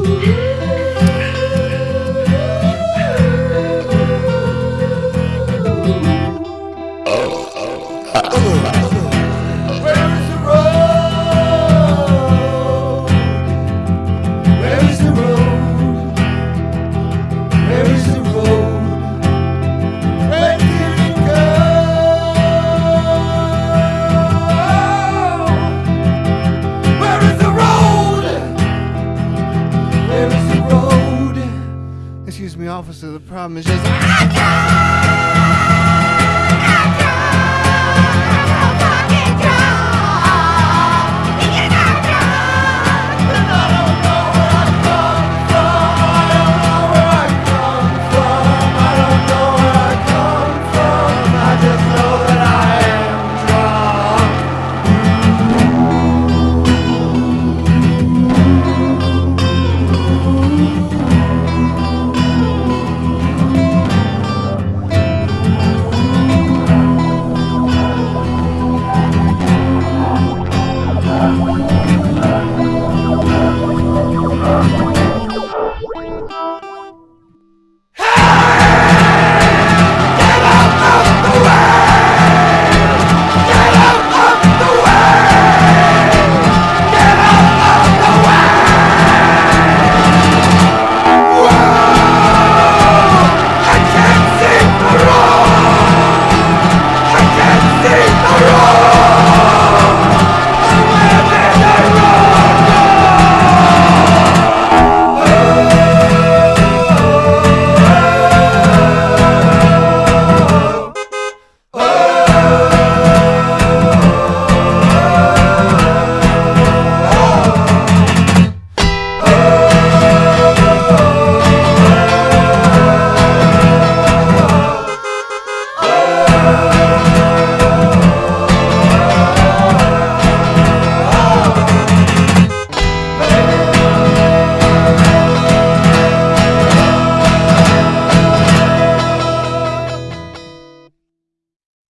Oh. oh, oh. Excuse me, officer, the problem is just.